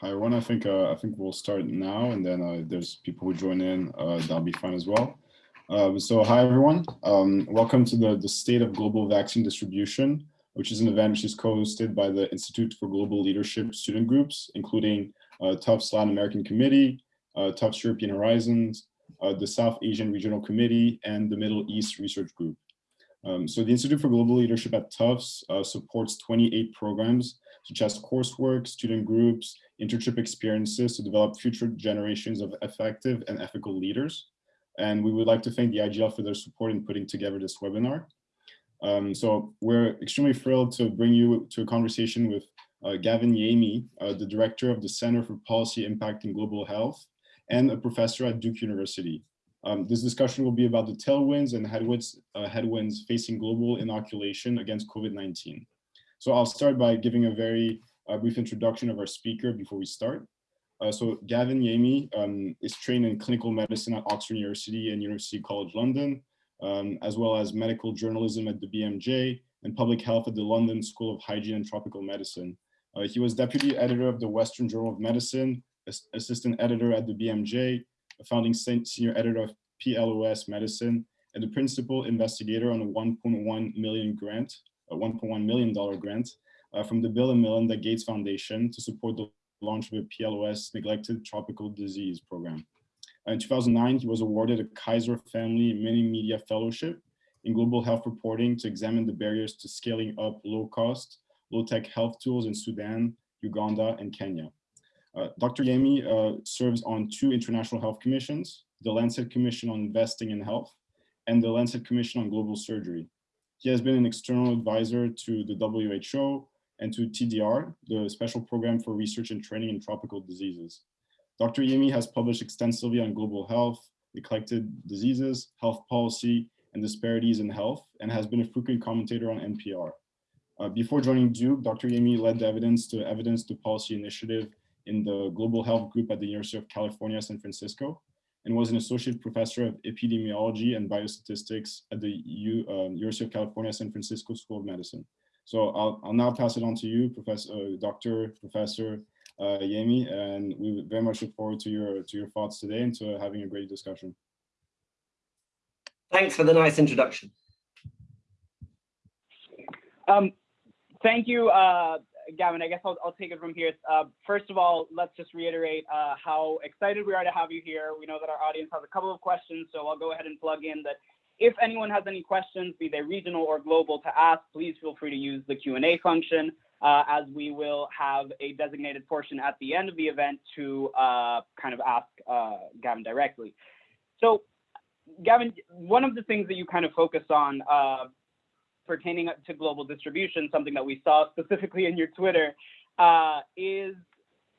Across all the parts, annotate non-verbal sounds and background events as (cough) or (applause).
Hi everyone. I think uh, I think we'll start now, and then uh, there's people who join in. Uh, that'll be fine as well. Uh, so hi everyone. Um, welcome to the the State of Global Vaccine Distribution, which is an event which is co-hosted by the Institute for Global Leadership student groups, including uh, Tufts Latin American Committee, uh, Tufts European Horizons, the South Asian Regional Committee, and the Middle East Research Group. Um, so the Institute for Global Leadership at Tufts supports 28 programs such as coursework, student groups, internship experiences to develop future generations of effective and ethical leaders. And we would like to thank the IGL for their support in putting together this webinar. Um, so we're extremely thrilled to bring you to a conversation with uh, Gavin Yamey, uh, the director of the Center for Policy Impact in Global Health and a professor at Duke University. Um, this discussion will be about the tailwinds and headwinds, uh, headwinds facing global inoculation against COVID-19. So I'll start by giving a very uh, brief introduction of our speaker before we start. Uh, so Gavin Yamey um, is trained in clinical medicine at Oxford University and University College London, um, as well as medical journalism at the BMJ and public health at the London School of Hygiene and Tropical Medicine. Uh, he was deputy editor of the Western Journal of Medicine, assistant editor at the BMJ, a founding senior editor of PLOS Medicine, and the principal investigator on a 1.1 million grant a $1.1 million grant uh, from the Bill and Melinda Gates Foundation to support the launch of a PLOS Neglected Tropical Disease Program. In 2009, he was awarded a Kaiser Family Mini Media Fellowship in Global Health Reporting to examine the barriers to scaling up low-cost, low-tech health tools in Sudan, Uganda, and Kenya. Uh, Dr. Yamey uh, serves on two international health commissions, the Lancet Commission on Investing in Health and the Lancet Commission on Global Surgery. He has been an external advisor to the WHO and to TDR, the Special Program for Research and Training in Tropical Diseases. Dr. Yamey has published extensively on global health, neglected diseases, health policy, and disparities in health, and has been a frequent commentator on NPR. Uh, before joining Duke, Dr. Yamey led the Evidence to Evidence to Policy initiative in the Global Health Group at the University of California, San Francisco, and was an associate professor of epidemiology and biostatistics at the U, uh, University of California, San Francisco School of Medicine. So I'll, I'll now pass it on to you, Professor, uh, Dr. Professor uh, Yamey, and we very much look forward to your to your thoughts today and to having a great discussion. Thanks for the nice introduction. Um, thank you, uh, Gavin, I guess I'll, I'll take it from here. Uh, first of all, let's just reiterate uh, how excited we are to have you here. We know that our audience has a couple of questions, so I'll go ahead and plug in that if anyone has any questions, be they regional or global to ask, please feel free to use the Q&A function uh, as we will have a designated portion at the end of the event to uh, kind of ask uh, Gavin directly. So Gavin, one of the things that you kind of focus on uh, pertaining to global distribution, something that we saw specifically in your Twitter, uh, is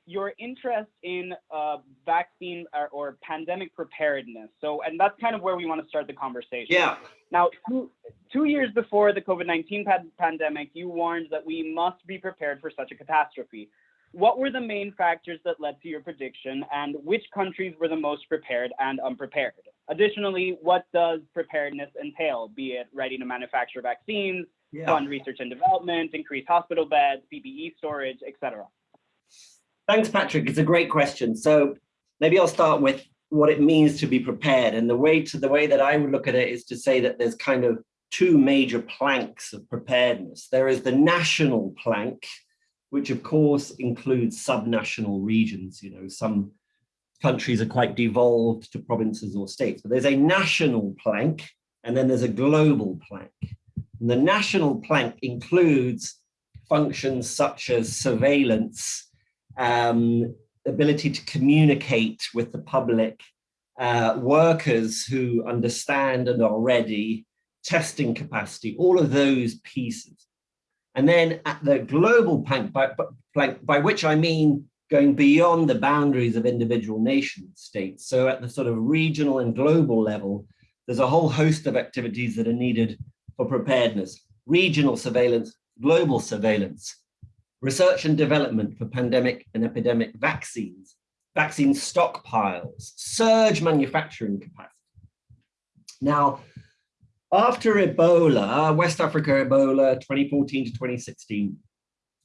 your interest in uh, vaccine or, or, pandemic preparedness. So, and that's kind of where we want to start the conversation. Yeah. Now, two, two years before the COVID-19 pandemic, you warned that we must be prepared for such a catastrophe. What were the main factors that led to your prediction and which countries were the most prepared and unprepared? Additionally, what does preparedness entail, be it ready to manufacture vaccines, yeah. fund research and development, increase hospital beds, PPE storage, etc.? Thanks, Patrick. It's a great question. So maybe I'll start with what it means to be prepared. And the way to the way that I would look at it is to say that there's kind of two major planks of preparedness. There is the national plank, which of course includes subnational regions, you know, some countries are quite devolved to provinces or states, but there's a national plank and then there's a global plank. And the national plank includes functions such as surveillance, um, ability to communicate with the public, uh, workers who understand and are ready, testing capacity, all of those pieces. And then at the global plank, by, by, by which I mean going beyond the boundaries of individual nation states. So at the sort of regional and global level, there's a whole host of activities that are needed for preparedness, regional surveillance, global surveillance, research and development for pandemic and epidemic vaccines, vaccine stockpiles, surge manufacturing capacity. Now, after Ebola, West Africa Ebola 2014 to 2016,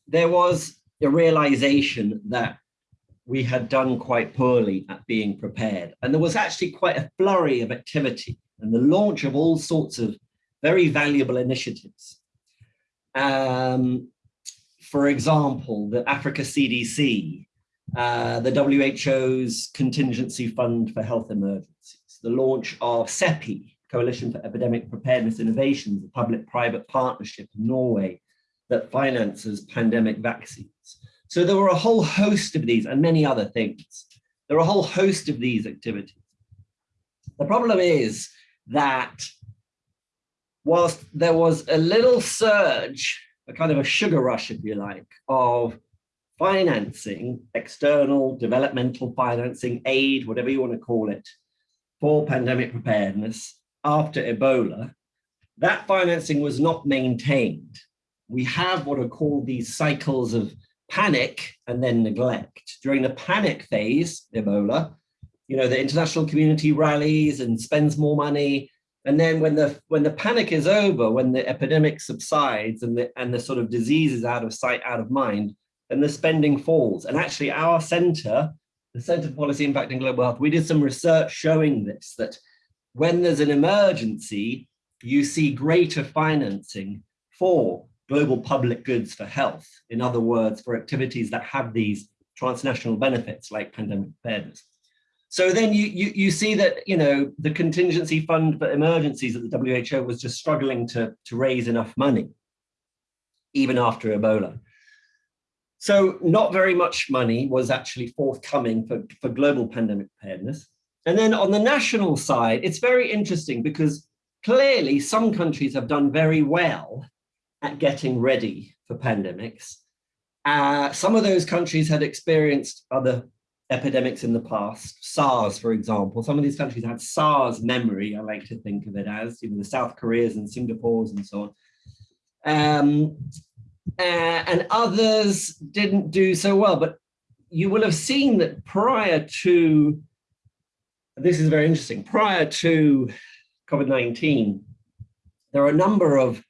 there was a realization that we had done quite poorly at being prepared. And there was actually quite a flurry of activity and the launch of all sorts of very valuable initiatives. Um, for example, the Africa CDC, uh, the WHO's Contingency Fund for Health Emergencies, the launch of CEPI, Coalition for Epidemic Preparedness Innovations, a public-private partnership in Norway that finances pandemic vaccines. So there were a whole host of these and many other things. There are a whole host of these activities. The problem is that whilst there was a little surge, a kind of a sugar rush, if you like, of financing, external developmental financing, aid, whatever you want to call it, for pandemic preparedness after Ebola, that financing was not maintained. We have what are called these cycles of panic and then neglect. During the panic phase, Ebola, you know, the international community rallies and spends more money. And then when the when the panic is over, when the epidemic subsides and the and the sort of disease is out of sight, out of mind, then the spending falls. And actually our center, the Center for Policy Impact and Global Health, we did some research showing this, that when there's an emergency, you see greater financing for global public goods for health. In other words, for activities that have these transnational benefits like pandemic preparedness. So then you, you, you see that, you know, the contingency fund for emergencies at the WHO was just struggling to, to raise enough money, even after Ebola. So not very much money was actually forthcoming for, for global pandemic preparedness. And then on the national side, it's very interesting because clearly some countries have done very well at getting ready for pandemics. Uh, some of those countries had experienced other epidemics in the past, SARS, for example. Some of these countries had SARS memory, I like to think of it as, even the South Koreas and Singapores and so on. Um, uh, and others didn't do so well, but you will have seen that prior to, this is very interesting, prior to COVID-19, there are a number of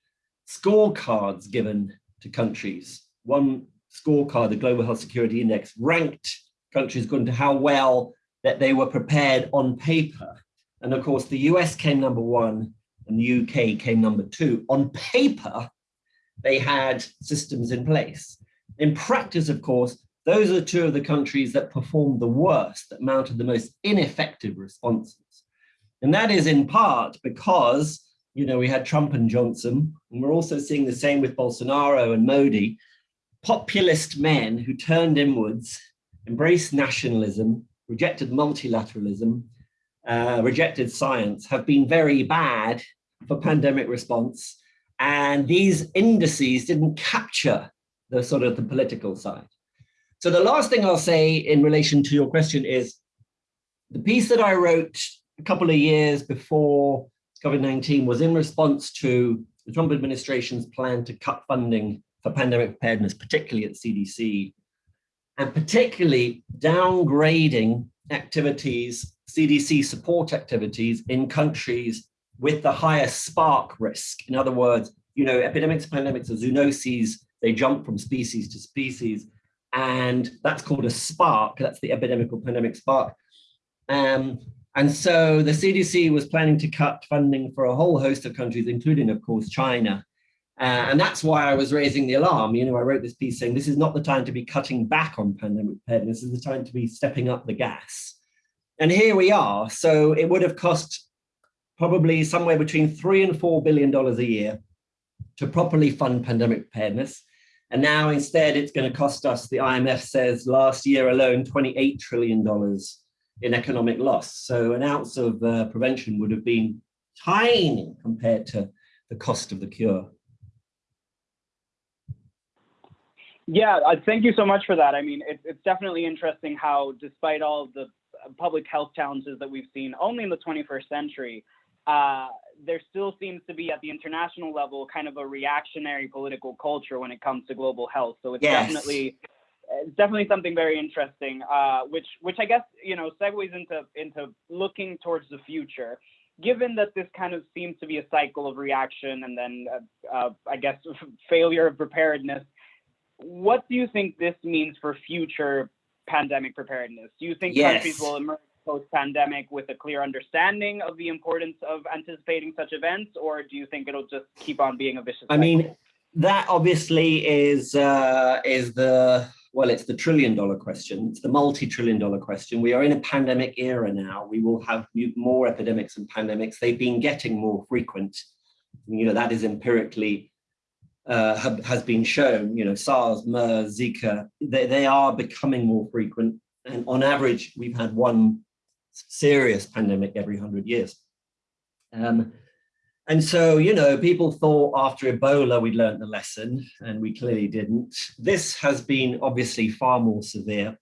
scorecards given to countries. One scorecard, the Global Health Security Index, ranked countries according to how well that they were prepared on paper. And of course, the US came number one and the UK came number two. On paper, they had systems in place. In practice, of course, those are two of the countries that performed the worst, that mounted the most ineffective responses. And that is in part because, you know, we had Trump and Johnson, and we're also seeing the same with Bolsonaro and Modi, populist men who turned inwards embraced nationalism, rejected multilateralism, uh, rejected science, have been very bad for pandemic response. And these indices didn't capture the sort of the political side. So the last thing I'll say in relation to your question is the piece that I wrote a couple of years before COVID-19 was in response to the Trump administration's plan to cut funding for pandemic preparedness, particularly at CDC and particularly downgrading activities, CDC support activities in countries with the highest spark risk. In other words, you know, epidemics, pandemics, zoonoses, they jump from species to species, and that's called a spark. That's the epidemic or pandemic spark. Um, and so the CDC was planning to cut funding for a whole host of countries, including, of course, China, uh, and that's why I was raising the alarm. You know, I wrote this piece saying this is not the time to be cutting back on pandemic preparedness, this is the time to be stepping up the gas. And here we are. So it would have cost probably somewhere between three and four billion dollars a year to properly fund pandemic preparedness. And now instead it's going to cost us, the IMF says last year alone, $28 trillion in economic loss. So an ounce of uh, prevention would have been tiny compared to the cost of the cure. Yeah, uh, thank you so much for that. I mean, it's, it's definitely interesting how, despite all the uh, public health challenges that we've seen only in the 21st century, uh, there still seems to be at the international level kind of a reactionary political culture when it comes to global health. So it's yes. definitely it's definitely something very interesting, uh, which which I guess you know segues into into looking towards the future. Given that this kind of seems to be a cycle of reaction and then uh, uh, I guess (laughs) failure of preparedness, what do you think this means for future pandemic preparedness? Do you think Yes. countries will emerge post-pandemic with a clear understanding of the importance of anticipating such events, or do you think it'll just keep on being a vicious I cycle? mean, that obviously is uh, is the well, it's the trillion dollar question. It's the multi-trillion dollar question. We are in a pandemic era now. We will have more epidemics and pandemics. They've been getting more frequent. You know that is empirically uh, have, has been shown. You know SARS, MERS, Zika. They they are becoming more frequent, and on average, we've had one serious pandemic every hundred years. Um, and so, you know, people thought after Ebola we'd learned the lesson, and we clearly didn't. This has been obviously far more severe.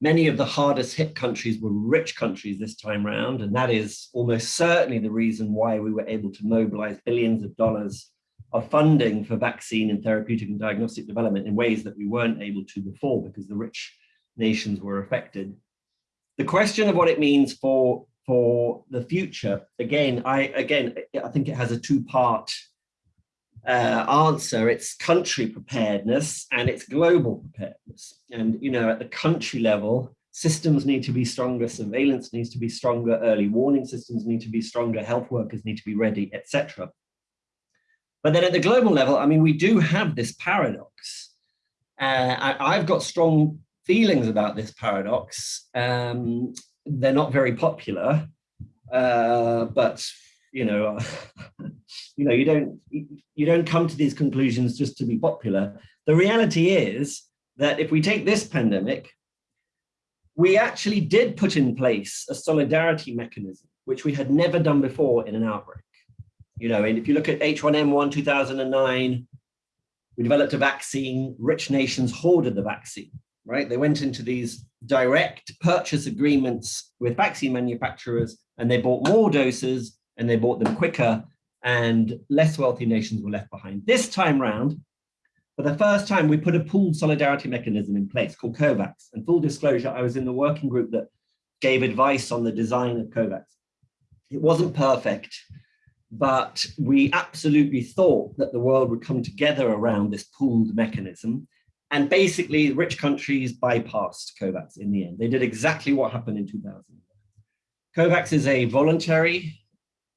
Many of the hardest hit countries were rich countries this time round, and that is almost certainly the reason why we were able to mobilize billions of dollars of funding for vaccine and therapeutic and diagnostic development in ways that we weren't able to before because the rich nations were affected. The question of what it means for for the future. Again i again i think it has a two-part uh, answer. It's country preparedness and it's global preparedness. And you know at the country level systems need to be stronger surveillance needs to be stronger early warning systems need to be stronger health workers need to be ready etc but then at the global level i mean we do have this paradox. Uh, I, i've got strong feelings about this paradox. Um, they're not very popular, uh, but you know, (laughs) you know, you don't you don't come to these conclusions just to be popular. The reality is that if we take this pandemic, we actually did put in place a solidarity mechanism, which we had never done before in an outbreak. You know, and if you look at H1N1 2009, we developed a vaccine, rich nations hoarded the vaccine right? They went into these direct purchase agreements with vaccine manufacturers and they bought more doses and they bought them quicker and less wealthy nations were left behind. This time round, for the first time, we put a pooled solidarity mechanism in place called COVAX. And full disclosure, I was in the working group that gave advice on the design of COVAX. It wasn't perfect, but we absolutely thought that the world would come together around this pooled mechanism and basically, rich countries bypassed COVAX in the end. They did exactly what happened in 2000. COVAX is a voluntary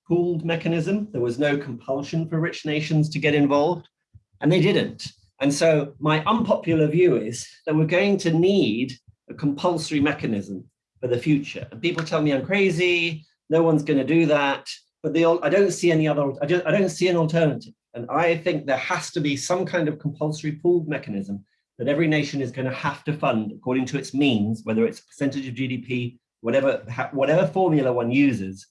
pooled mechanism. There was no compulsion for rich nations to get involved, and they didn't. And so my unpopular view is that we're going to need a compulsory mechanism for the future. And people tell me I'm crazy, no one's going to do that, but the, I don't see any other, I, just, I don't see an alternative. And I think there has to be some kind of compulsory pooled mechanism that every nation is going to have to fund according to its means, whether it's a percentage of GDP, whatever, whatever formula one uses,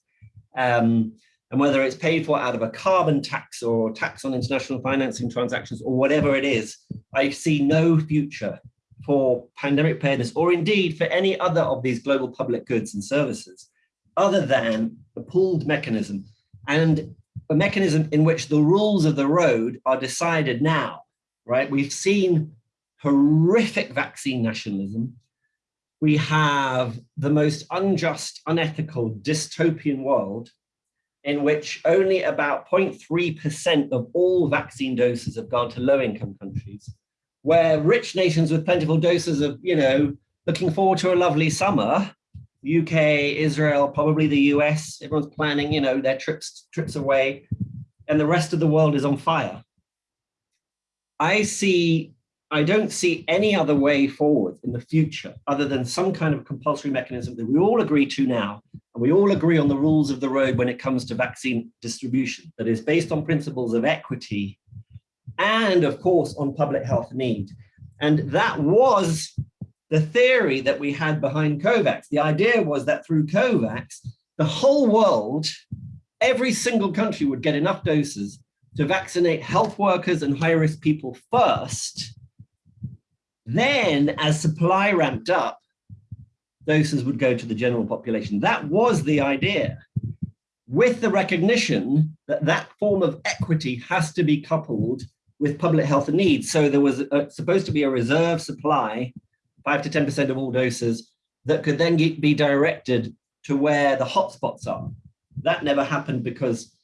um, and whether it's paid for out of a carbon tax or tax on international financing transactions or whatever it is, I see no future for pandemic preparedness or indeed for any other of these global public goods and services other than a pooled mechanism and a mechanism in which the rules of the road are decided now, right? We've seen horrific vaccine nationalism. We have the most unjust, unethical, dystopian world in which only about 0.3% of all vaccine doses have gone to low-income countries, where rich nations with plentiful doses of, you know, looking forward to a lovely summer, UK, Israel, probably the US, everyone's planning, you know, their trips, trips away, and the rest of the world is on fire. I see I don't see any other way forward in the future other than some kind of compulsory mechanism that we all agree to now, and we all agree on the rules of the road when it comes to vaccine distribution that is based on principles of equity and of course on public health need. And that was the theory that we had behind COVAX. The idea was that through COVAX, the whole world, every single country would get enough doses to vaccinate health workers and high risk people first then, as supply ramped up, doses would go to the general population. That was the idea, with the recognition that that form of equity has to be coupled with public health needs. So there was a, supposed to be a reserve supply, 5 to 10% of all doses, that could then get, be directed to where the hotspots are. That never happened because,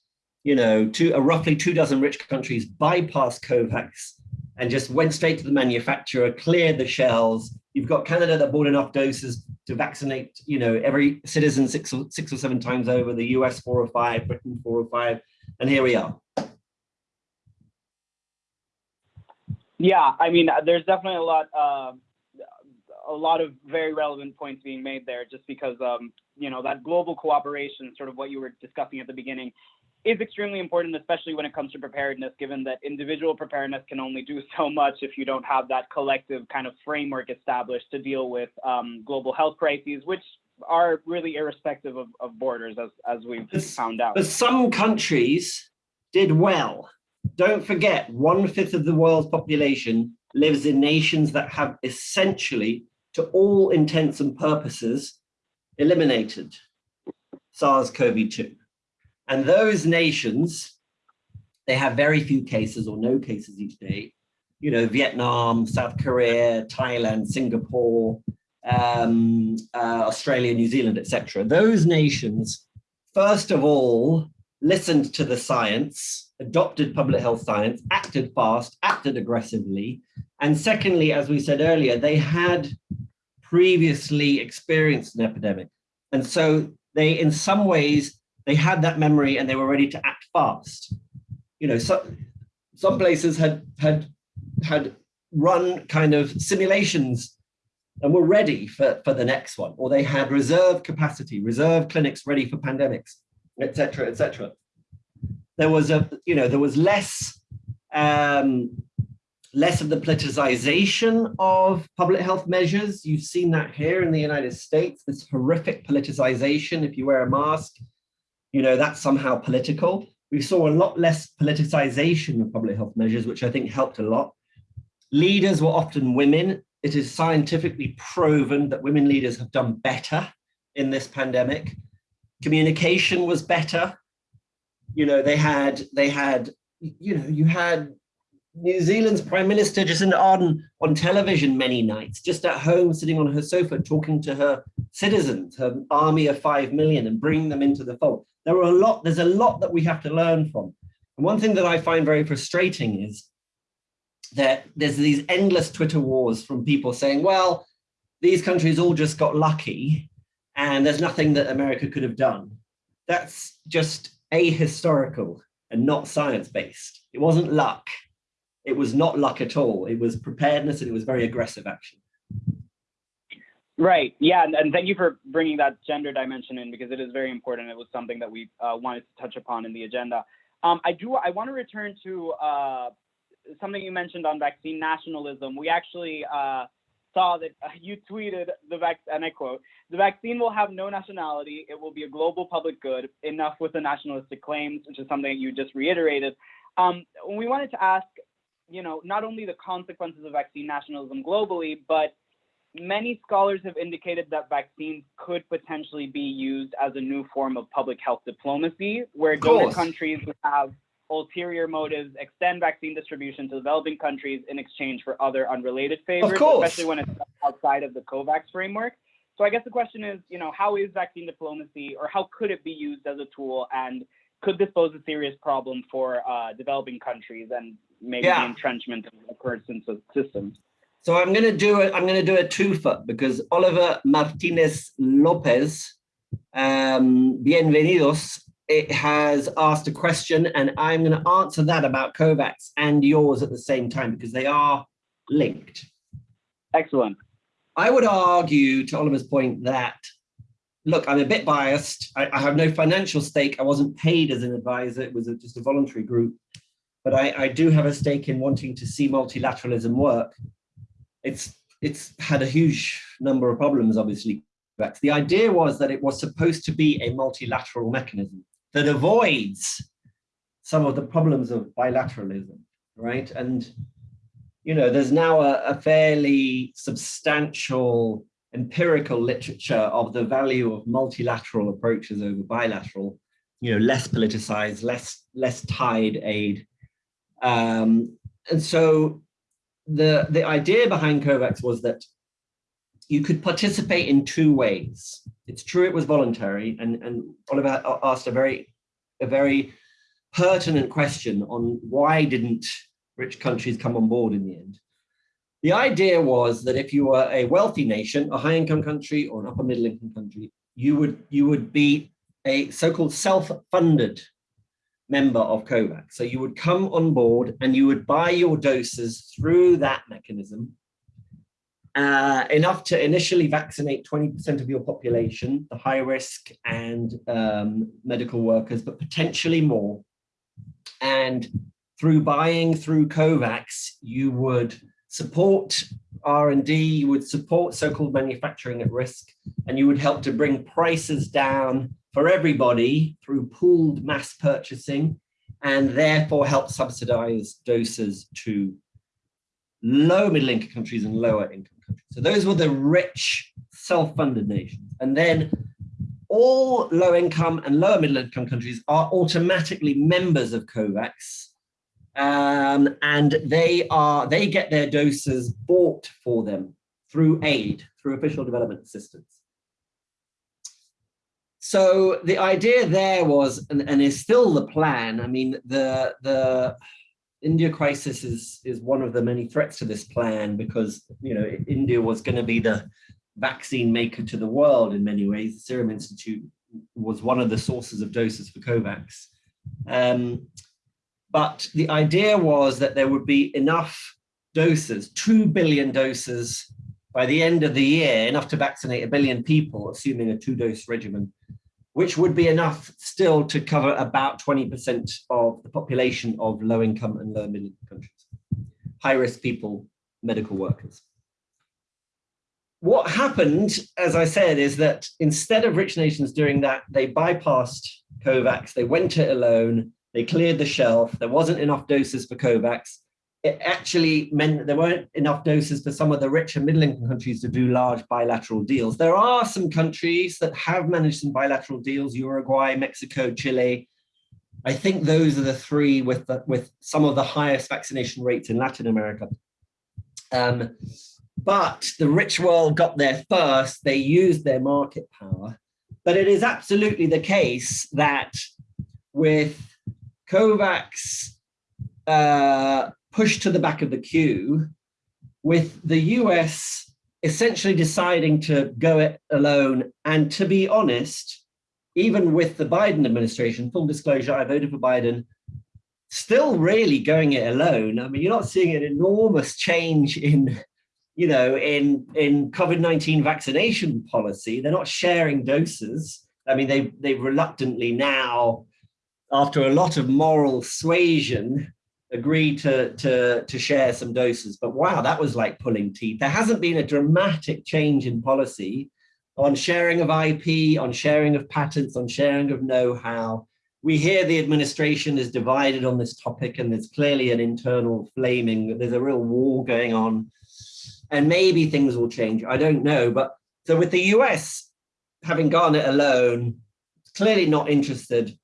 you know, two, uh, roughly two dozen rich countries bypassed COVAX and just went straight to the manufacturer, cleared the shelves. You've got Canada that bought enough doses to vaccinate, you know, every citizen six or, six or seven times over, the US four or five, Britain four or five, and here we are. Yeah, I mean, there's definitely a lot, uh, a lot of very relevant points being made there, just because, um, you know, that global cooperation, sort of what you were discussing at the beginning, is extremely important, especially when it comes to preparedness, given that individual preparedness can only do so much if you don't have that collective kind of framework established to deal with um, global health crises, which are really irrespective of, of borders, as, as we've but, found out. But some countries did well. Don't forget, one fifth of the world's population lives in nations that have essentially, to all intents and purposes, eliminated SARS-CoV-2. And those nations, they have very few cases or no cases each day. You know, Vietnam, South Korea, Thailand, Singapore, um, uh, Australia, New Zealand, etc. Those nations, first of all, listened to the science, adopted public health science, acted fast, acted aggressively. And secondly, as we said earlier, they had previously experienced an epidemic. And so they, in some ways, they had that memory and they were ready to act fast. You know, so, some places had had had run kind of simulations and were ready for, for the next one, or they had reserve capacity, reserve clinics ready for pandemics, etc., etc. There was a, you know, there was less um, less of the politicization of public health measures. You've seen that here in the United States, this horrific politicization. If you wear a mask, you know, that's somehow political. We saw a lot less politicization of public health measures, which I think helped a lot. Leaders were often women. It is scientifically proven that women leaders have done better in this pandemic. Communication was better. You know, they had, they had, you know, you had New Zealand's Prime Minister Jacinda Ardern on television many nights, just at home, sitting on her sofa, talking to her citizens, her army of 5 million and bringing them into the fold there are a lot, there's a lot that we have to learn from. And one thing that I find very frustrating is that there's these endless Twitter wars from people saying, well, these countries all just got lucky and there's nothing that America could have done. That's just ahistorical and not science-based. It wasn't luck. It was not luck at all. It was preparedness and it was very aggressive action. Right. Yeah. And, and, thank you for bringing that gender dimension in because it is very important. It was something that we uh, wanted to touch upon in the agenda. Um, I do. I want to return to uh, something you mentioned on vaccine nationalism. We actually uh, saw that (laughs) you tweeted the vac, and I quote: "The vaccine will have no nationality. It will be a global public good. Enough with the nationalistic claims," which is something that you just reiterated. Um, we wanted to ask, you know, not only the consequences of vaccine nationalism globally, but many scholars have indicated that vaccines could potentially be used as a new form of public health diplomacy, where donor countries have ulterior motives extend vaccine distribution to developing countries in exchange for other unrelated favors, especially when it's outside of the COVAX framework. So I guess the question is, you know, how is vaccine diplomacy or how could it be used as a tool and could this pose a serious problem for uh, developing countries and maybe yeah. the entrenchment of the current systems? So I'm going to do it. I'm going to do a twofer because Oliver Martinez Lopez, um, bienvenidos, it has asked a question and I'm going to answer that about COVAX and yours at the same time because they are linked. Excellent. I would argue to Oliver's point that, look, I'm a bit biased. I, I have no financial stake. I wasn't paid as an advisor. It was a, just a voluntary group. But I, I do have a stake in wanting to see multilateralism work it's it's had a huge number of problems, obviously. The idea was that it was supposed to be a multilateral mechanism that avoids some of the problems of bilateralism, right? And, you know, there's now a, a fairly substantial empirical literature of the value of multilateral approaches over bilateral, you know, less politicized, less, less tied aid. Um, and so the, the idea behind COVAX was that you could participate in two ways. It's true it was voluntary, and, and Oliver asked a very, a very pertinent question on why didn't rich countries come on board in the end. The idea was that if you were a wealthy nation, a high income country or an upper middle income country, you would, you would be a so-called self-funded member of COVAX. So you would come on board and you would buy your doses through that mechanism, uh, enough to initially vaccinate 20% of your population, the high risk and um, medical workers, but potentially more. And through buying through COVAX, you would support R&D, you would support so-called manufacturing at risk, and you would help to bring prices down for everybody through pooled mass purchasing, and therefore help subsidize doses to low middle income countries and lower income countries. So those were the rich self-funded nations. And then all low income and lower middle income countries are automatically members of COVAX um, and they are they get their doses bought for them through aid, through official development assistance. So the idea there was, and, and is still the plan. I mean, the the India crisis is is one of the many threats to this plan because you know India was going to be the vaccine maker to the world in many ways. The Serum Institute was one of the sources of doses for COVAX. Um, but the idea was that there would be enough doses, 2 billion doses by the end of the year, enough to vaccinate a billion people, assuming a two dose regimen, which would be enough still to cover about 20% of the population of low income and low middle countries, high risk people, medical workers. What happened, as I said, is that instead of rich nations doing that, they bypassed COVAX, they went it alone, they cleared the shelf. There wasn't enough doses for COVAX. It actually meant that there weren't enough doses for some of the richer middle income countries to do large bilateral deals. There are some countries that have managed some bilateral deals, Uruguay, Mexico, Chile. I think those are the three with, the, with some of the highest vaccination rates in Latin America. Um, but the rich world got there first. They used their market power. But it is absolutely the case that with COVAX uh, pushed to the back of the queue with the US essentially deciding to go it alone. And to be honest, even with the Biden administration, full disclosure, I voted for Biden, still really going it alone. I mean, you're not seeing an enormous change in, you know, in, in COVID-19 vaccination policy. They're not sharing doses. I mean, they, they reluctantly now after a lot of moral suasion, agreed to, to, to share some doses. But wow, that was like pulling teeth. There hasn't been a dramatic change in policy on sharing of IP, on sharing of patents, on sharing of know-how. We hear the administration is divided on this topic and there's clearly an internal flaming, there's a real war going on and maybe things will change. I don't know. But so with the US having gone it alone, clearly not interested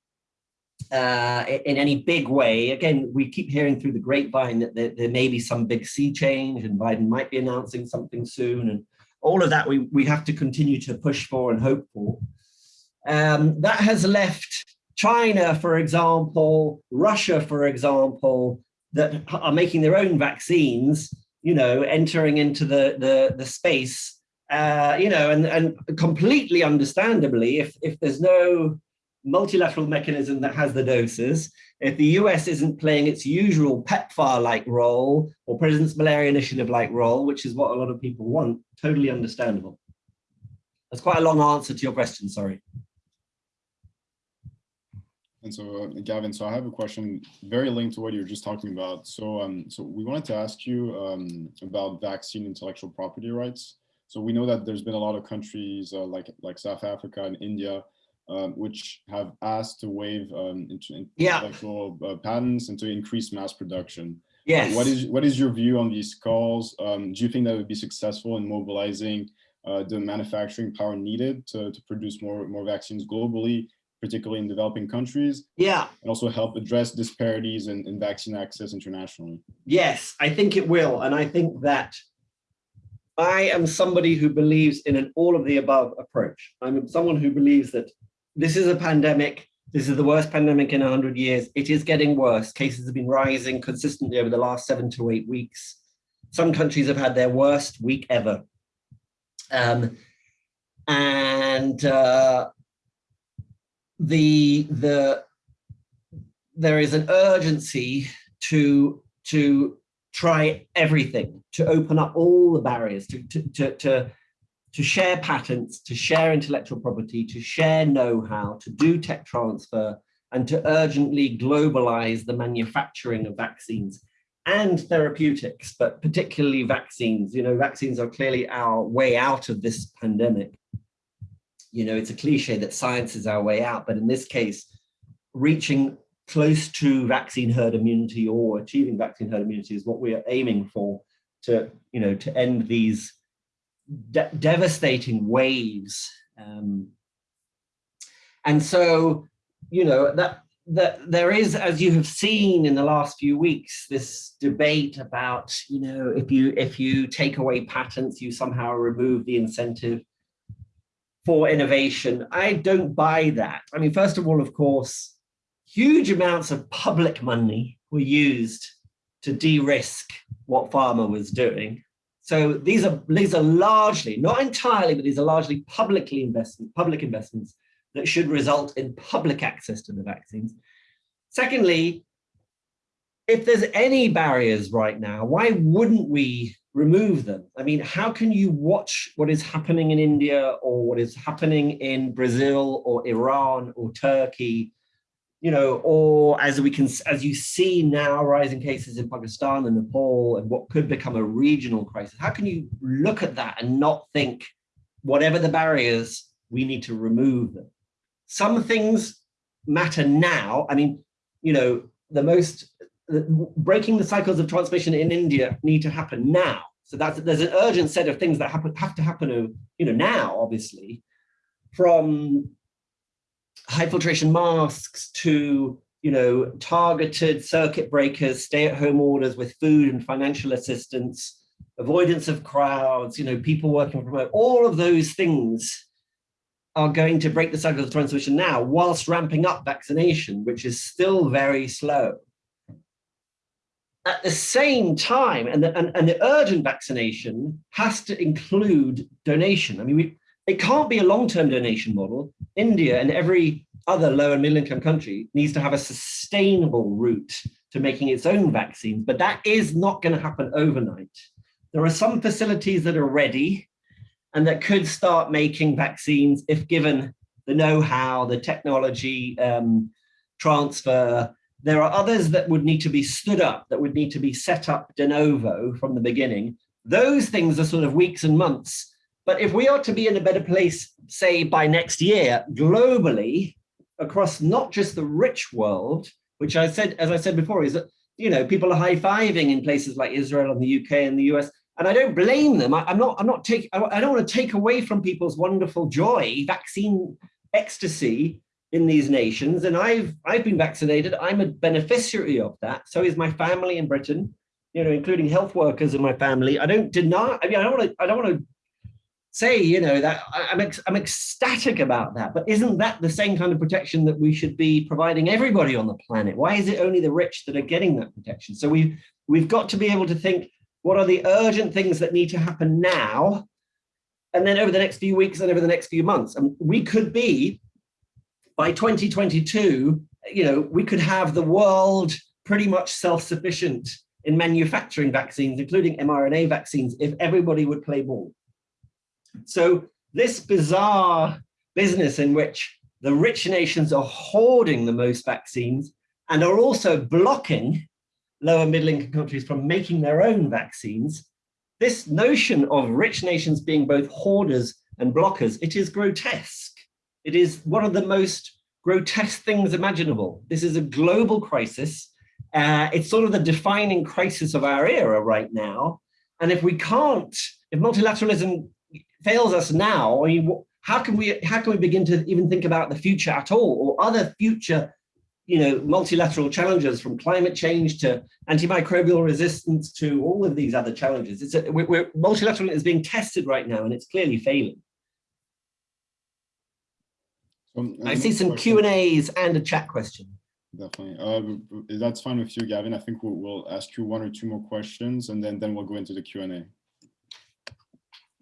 uh, in any big way. Again, we keep hearing through the grapevine that there, there, may be some big sea change and Biden might be announcing something soon. And all of that we, we have to continue to push for and hope for. Um, that has left China, for example, Russia, for example, that are making their own vaccines, you know, entering into the, the, the space, uh, you know, and, and completely understandably, if, if there's no multilateral mechanism that has the doses, if the US isn't playing its usual PEPFAR-like role or President's Malaria Initiative-like role, which is what a lot of people want, totally understandable. That's quite a long answer to your question, sorry. And so, uh, Gavin, so I have a question very linked to what you're just talking about. So, um, so we wanted to ask you um, about vaccine intellectual property rights. So we know that there's been a lot of countries uh, like like South Africa and India um, which have asked to waive um, intellectual yeah. uh, patents and to increase mass production. Yes. Uh, what is what is your view on these calls? Um, do you think that would be successful in mobilizing uh, the manufacturing power needed to, to produce more more vaccines globally, particularly in developing countries? Yeah. And also help address disparities in, in vaccine access internationally? Yes, I think it will, and I think that I am somebody who believes in an all of the above approach. I'm someone who believes that this is a pandemic. This is the worst pandemic in 100 years. It is getting worse. Cases have been rising consistently over the last seven to eight weeks. Some countries have had their worst week ever. Um, and uh, the, the, there is an urgency to, to try everything, to open up all the barriers, to, to, to, to to share patents, to share intellectual property, to share know-how, to do tech transfer, and to urgently globalize the manufacturing of vaccines and therapeutics, but particularly vaccines. You know, vaccines are clearly our way out of this pandemic. You know, it's a cliche that science is our way out, but in this case, reaching close to vaccine herd immunity or achieving vaccine herd immunity is what we are aiming for to, you know, to end these de devastating waves. Um, and so, you know, that, that there is, as you have seen in the last few weeks, this debate about, you know, if you if you take away patents, you somehow remove the incentive for innovation. I don't buy that. I mean, first of all, of course, huge amounts of public money were used to de-risk what pharma was doing. So these are these are largely, not entirely, but these are largely publicly investment, public investments that should result in public access to the vaccines. Secondly, if there's any barriers right now, why wouldn't we remove them? I mean, how can you watch what is happening in India or what is happening in Brazil or Iran or Turkey you know, or as we can, as you see now, rising cases in Pakistan and Nepal and what could become a regional crisis, how can you look at that and not think, whatever the barriers, we need to remove them? Some things matter now. I mean, you know, the most, breaking the cycles of transmission in India need to happen now. So that's, there's an urgent set of things that happen, have to happen, uh, you know, now, obviously, from high filtration masks to you know targeted circuit breakers stay-at-home orders with food and financial assistance avoidance of crowds you know people working from home. All of those things are going to break the cycle of transmission now whilst ramping up vaccination which is still very slow. At the same time and the, and, and the urgent vaccination has to include donation. I mean we it can't be a long-term donation model. India and every other low and middle income country needs to have a sustainable route to making its own vaccines, but that is not going to happen overnight. There are some facilities that are ready and that could start making vaccines if given the know-how, the technology um, transfer. There are others that would need to be stood up, that would need to be set up de novo from the beginning. Those things are sort of weeks and months but if we are to be in a better place, say by next year, globally, across not just the rich world, which I said, as I said before, is that, you know, people are high-fiving in places like Israel and the UK and the US, and I don't blame them. I, am not, I'm not taking, I don't want to take away from people's wonderful joy, vaccine ecstasy in these nations. And I've, I've been vaccinated. I'm a beneficiary of that. So is my family in Britain, you know, including health workers in my family. I don't deny, I mean, I don't want to, I don't want to say, you know, that I'm, ex I'm ecstatic about that, but isn't that the same kind of protection that we should be providing everybody on the planet? Why is it only the rich that are getting that protection? So we've, we've got to be able to think, what are the urgent things that need to happen now? And then over the next few weeks and over the next few months, and we could be, by 2022, you know, we could have the world pretty much self-sufficient in manufacturing vaccines, including mRNA vaccines, if everybody would play ball. So this bizarre business in which the rich nations are hoarding the most vaccines and are also blocking lower middle income countries from making their own vaccines, this notion of rich nations being both hoarders and blockers, it is grotesque. It is one of the most grotesque things imaginable. This is a global crisis. Uh, it's sort of the defining crisis of our era right now. And if we can't, if multilateralism fails us now, I mean, how can we how can we begin to even think about the future at all or other future you know multilateral challenges from climate change to antimicrobial resistance to all of these other challenges it's a, we're, we're multilateral is being tested right now and it's clearly failing Um, I see some Q and A's and a chat question. Definitely. Uh, that's fine with you, Gavin. I think we'll, we'll ask you one or two more questions and then, then we'll go into the Q and A.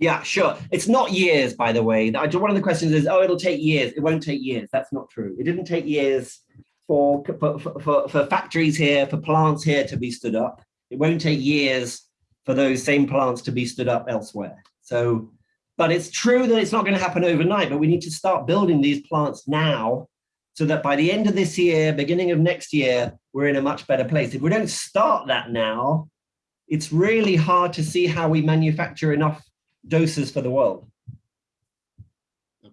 Yeah, sure. It's not years, by the way. One of the questions is, oh, it'll take years. It won't take years. That's not true. It didn't take years for, for, for, for factories here, for plants here to be stood up. It won't take years for those same plants to be stood up elsewhere. So, but it's true that it's not going to happen overnight, but we need to start building these plants now so that by the end of this year, beginning of next year, we're in a much better place. If we don't start that now, it's really hard to see how we manufacture enough doses for the world.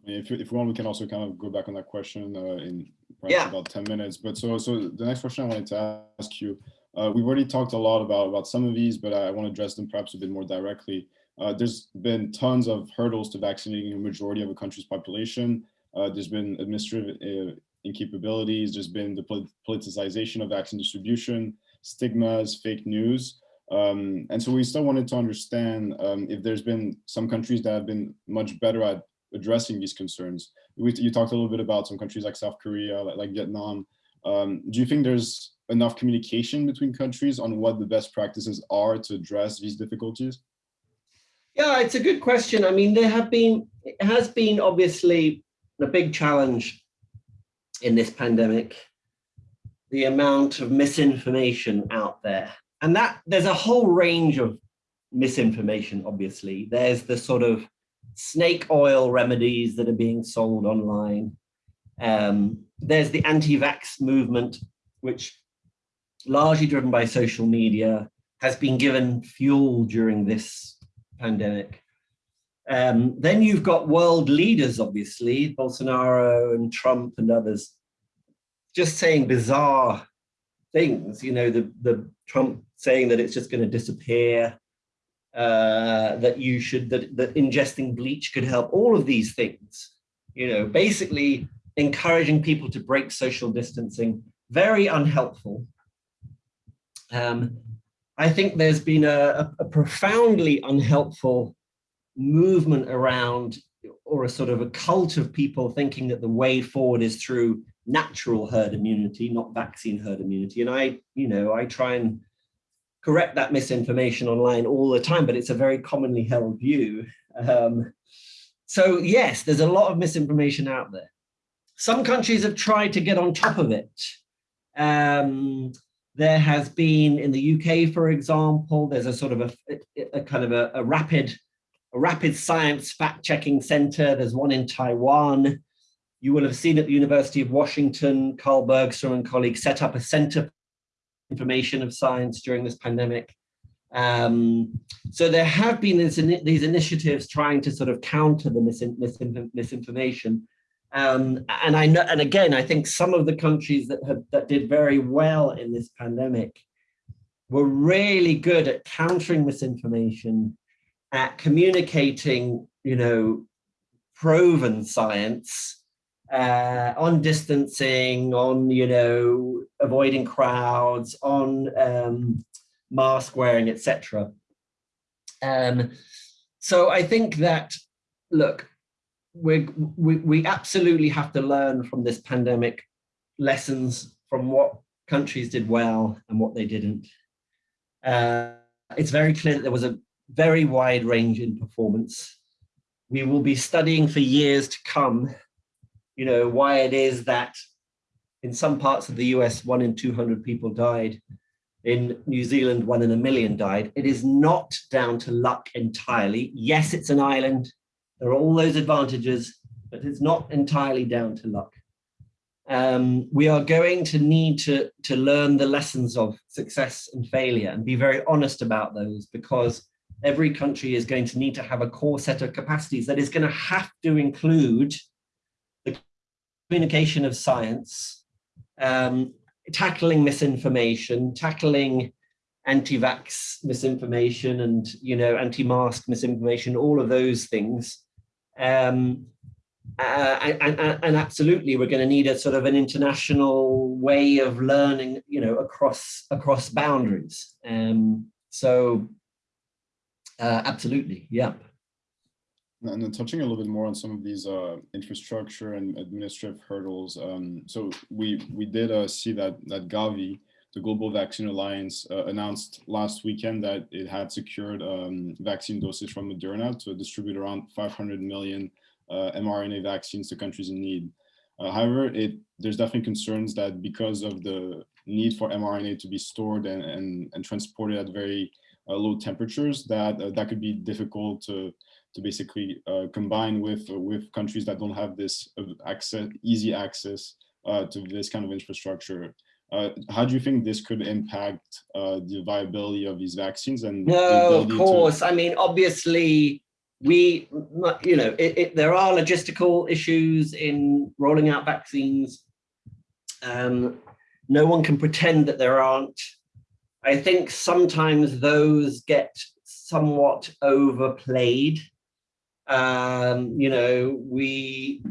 If, if you want, we can also kind of go back on that question uh, in perhaps Yeah. about 10 minutes. But so, so the next question I wanted to ask you, uh, we've already talked a lot about, about some of these, but I want to address them perhaps a bit more directly. Uh, there's been tons of hurdles to vaccinating a majority of a country's population. Uh, there's been administrative uh, incapabilities. There's been the politicization of vaccine distribution, stigmas, fake news. Um, and so we still wanted to understand um, if there's been some countries that have been much better at addressing these concerns. We, you talked a little bit about some countries like South Korea, like, like Vietnam. Um, do you think there's enough communication between countries on what the best practices are to address these difficulties? Yeah, it's a good question. I mean, there have been, it has been obviously a big challenge in this pandemic, the amount of misinformation out there. And that there's a whole range of misinformation, obviously. There's the sort of snake oil remedies that are being sold online. Um, there's the anti-vax movement, which largely driven by social media, has been given fuel during this pandemic. Um, then you've got world leaders, obviously, Bolsonaro and Trump and others, just saying bizarre things. You know, the, the Trump saying that it's just going to disappear, uh, that you should, that, that ingesting bleach could help, all of these things, you know, basically encouraging people to break social distancing, very unhelpful. Um, I think there's been a, a profoundly unhelpful movement around or a sort of a cult of people thinking that the way forward is through natural herd immunity, not vaccine herd immunity. And I, you know, I try and correct that misinformation online all the time, but it's a very commonly held view. Um, so yes, there's a lot of misinformation out there. Some countries have tried to get on top of it. Um, there has been in the UK, for example, there's a sort of a, a, kind of a, a rapid a rapid science fact-checking center. There's one in Taiwan. You will have seen at the University of Washington, Carl Bergstrom and colleagues set up a center for information of science during this pandemic. Um, so there have been this, these initiatives trying to sort of counter the misin misinformation. Um, and I know, and again, I think some of the countries that have that did very well in this pandemic were really good at countering misinformation, at communicating, you know, proven science uh, on distancing, on, you know, avoiding crowds, on um, mask wearing, etc. Um, so I think that, look, we, we, absolutely have to learn from this pandemic lessons from what countries did well and what they didn't. Uh, it's very clear that there was a very wide range in performance. We will be studying for years to come, you know, why it is that in some parts of the US, one in 200 people died. In New Zealand, one in a million died. It is not down to luck entirely. Yes, it's an island. There are all those advantages, but it's not entirely down to luck. Um, we are going to need to, to learn the lessons of success and failure and be very honest about those because every country is going to need to have a core set of capacities that is going to have to include communication of science, um, tackling misinformation, tackling anti-vax misinformation and you know anti-mask misinformation, all of those things. Um, uh, and, and, and, absolutely, we're going to need a sort of an international way of learning, you know, across across boundaries. Um, so, uh, absolutely, yeah. And then touching a little bit more on some of these uh, infrastructure and administrative hurdles. Um, so we we did uh, see that that Gavi, the Global Vaccine Alliance, uh, announced last weekend that it had secured um, vaccine doses from Moderna to distribute around 500 million uh, mRNA vaccines to countries in need. Uh, however, it there's definitely concerns that because of the need for mRNA to be stored and, and, and transported at very uh, low temperatures, that that could be difficult to to basically uh, combine with uh, with countries that don't have this uh, access, easy access uh, to this kind of infrastructure. Uh, how do you think this could impact uh, the viability of these vaccines? And no, of course. I mean, obviously, we, you know, it, it, there are logistical issues in rolling out vaccines. Um, no one can pretend that there aren't. I think sometimes those get somewhat overplayed um, you know, we,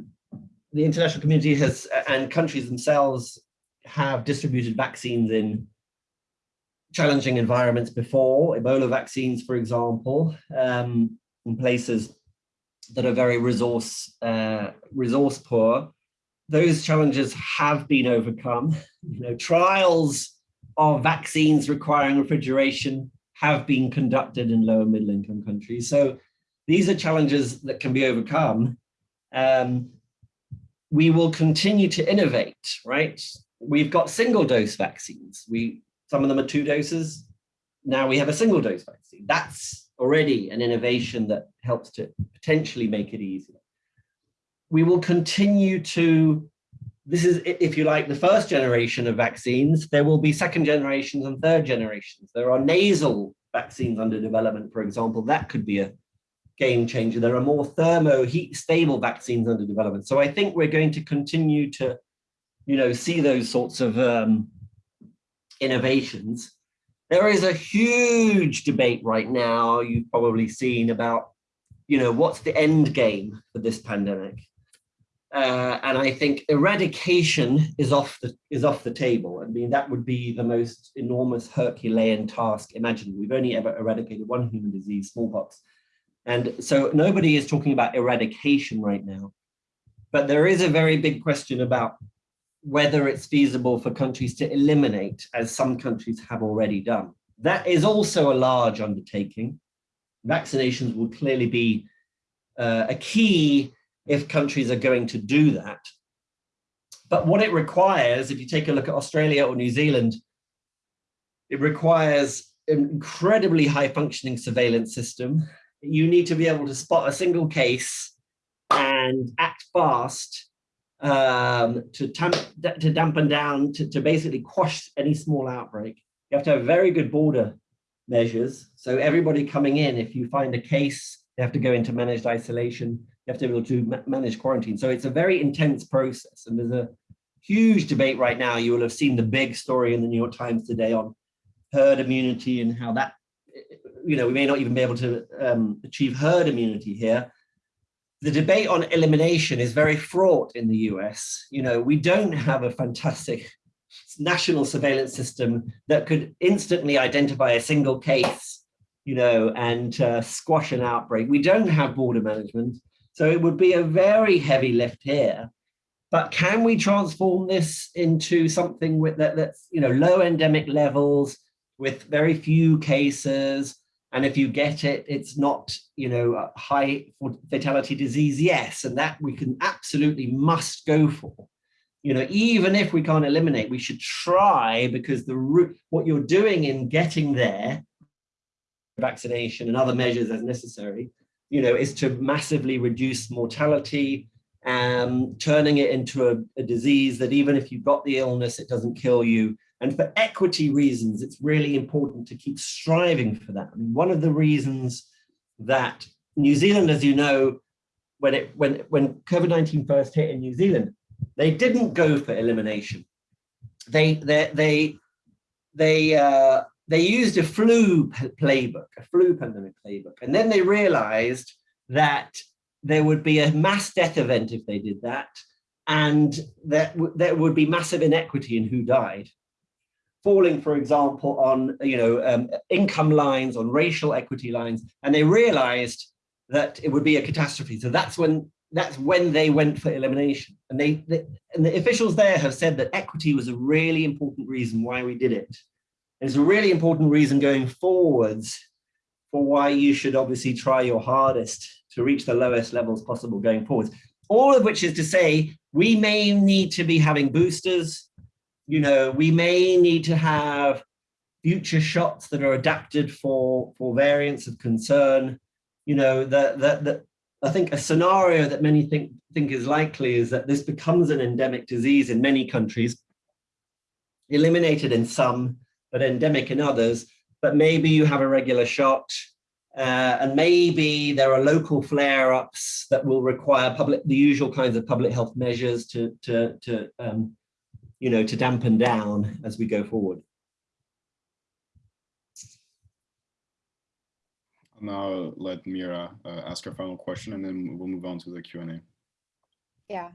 the international community has, and countries themselves have distributed vaccines in challenging environments before, Ebola vaccines, for example, um, in places that are very resource, uh, resource poor. Those challenges have been overcome. (laughs) You know, trials of vaccines requiring refrigeration have been conducted in lower middle income countries. So these are challenges that can be overcome. Um, we will continue to innovate, right? We've got single dose vaccines. We Some of them are two doses. Now we have a single dose vaccine. That's already an innovation that helps to potentially make it easier. We will continue to, this is, if you like, the first generation of vaccines. There will be second generations and third generations. There are nasal vaccines under development, for example. That could be a game changer. There are more thermo heat stable vaccines under development. So I think we're going to continue to, you know, see those sorts of um, innovations. There is a huge debate right now, you've probably seen about, you know, what's the end game for this pandemic? Uh, and I think eradication is off the is off the table. I mean, that would be the most enormous Herculean task imaginable. We've only ever eradicated one human disease, smallpox, and so nobody is talking about eradication right now. But there is a very big question about whether it's feasible for countries to eliminate, as some countries have already done. That is also a large undertaking. Vaccinations will clearly be uh, a key if countries are going to do that. But what it requires, if you take a look at Australia or New Zealand, it requires an incredibly high functioning surveillance system you need to be able to spot a single case and act fast um, to, to dampen down, to, to basically quash any small outbreak. You have to have very good border measures. So everybody coming in, if you find a case, they have to go into managed isolation. You have to be able to ma manage quarantine. So it's a very intense process. And there's a huge debate right now. You will have seen the big story in the New York Times today on herd immunity and how that you know, we may not even be able to um, achieve herd immunity here. The debate on elimination is very fraught in the US. You know, we don't have a fantastic national surveillance system that could instantly identify a single case, you know, and uh, squash an outbreak. We don't have border management. So it would be a very heavy lift here. But can we transform this into something with that, that's, you know, low endemic levels with very few cases, and if you get it, it's not, you know, high fatality disease, yes, and that we can absolutely must go for. You know, even if we can't eliminate, we should try because the root, what you're doing in getting there, vaccination and other measures as necessary, you know, is to massively reduce mortality, um, turning it into a, a disease that even if you've got the illness, it doesn't kill you, and for equity reasons, it's really important to keep striving for that. I mean, one of the reasons that New Zealand, as you know, when it when when COVID-19 first hit in New Zealand, they didn't go for elimination. They they they they uh, they used a flu playbook, a flu pandemic playbook, and then they realized that there would be a mass death event if they did that, and that there would be massive inequity in who died falling, for example, on you know um, income lines, on racial equity lines, and they realized that it would be a catastrophe. So that's when that's when they went for elimination. And they, they and the officials there have said that equity was a really important reason why we did it. And it's a really important reason going forwards for why you should obviously try your hardest to reach the lowest levels possible going forwards. All of which is to say, we may need to be having boosters, you know, we may need to have future shots that are adapted for, for variants of concern. You know, that, that, that I think a scenario that many think, think is likely is that this becomes an endemic disease in many countries, eliminated in some, but endemic in others, but maybe you have a regular shot, uh, and maybe there are local flare-ups that will require public, the usual kinds of public health measures to, to, to um, you know, to dampen down as we go forward. I'll now let Mira uh, ask her final question and then we'll move on to the Q&A. Yeah.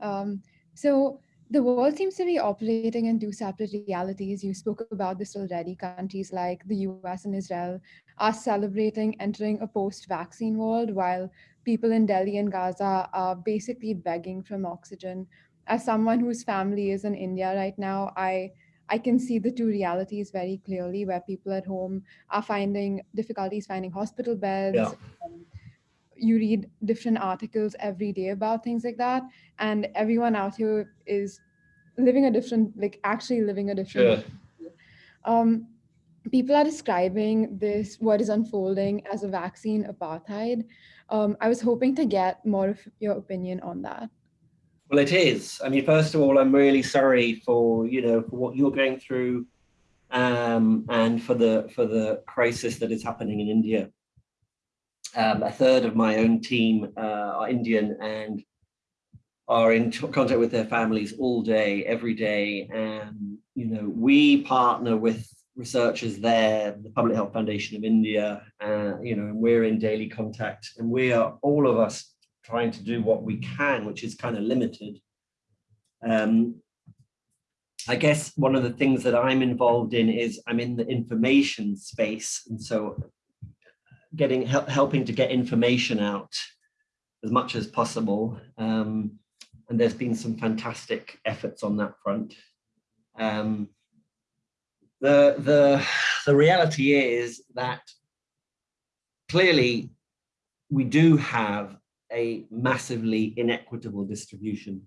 Um, so the world seems to be operating in two separate realities. You spoke about this already. Countries like the US and Israel are celebrating entering a post-vaccine world while people in Delhi and Gaza are basically begging from oxygen. As someone whose family is in India right now, I I can see the two realities very clearly where people at home are finding difficulties finding hospital beds. Yeah. Um, you read different articles every day about things like that. And everyone out here is living a different, like actually living a different. Sure. Um, people are describing this, what is unfolding as a vaccine apartheid. Um, I was hoping to get more of your opinion on that. Well, it is. I mean, first of all, I'm really sorry for you know for what you're going through, um, and for the for the crisis that is happening in India. Um, a third of my own team uh, are Indian and are in contact with their families all day, every day, and you know we partner with researchers there, the Public Health Foundation of India, uh, you know, and we're in daily contact, and we are all of us trying to do what we can, which is kind of limited. Um, I guess one of the things that I'm involved in is I'm in the information space. And so getting help, helping to get information out as much as possible. Um, and there's been some fantastic efforts on that front. Um, the, the, the reality is that clearly we do have a massively inequitable distribution.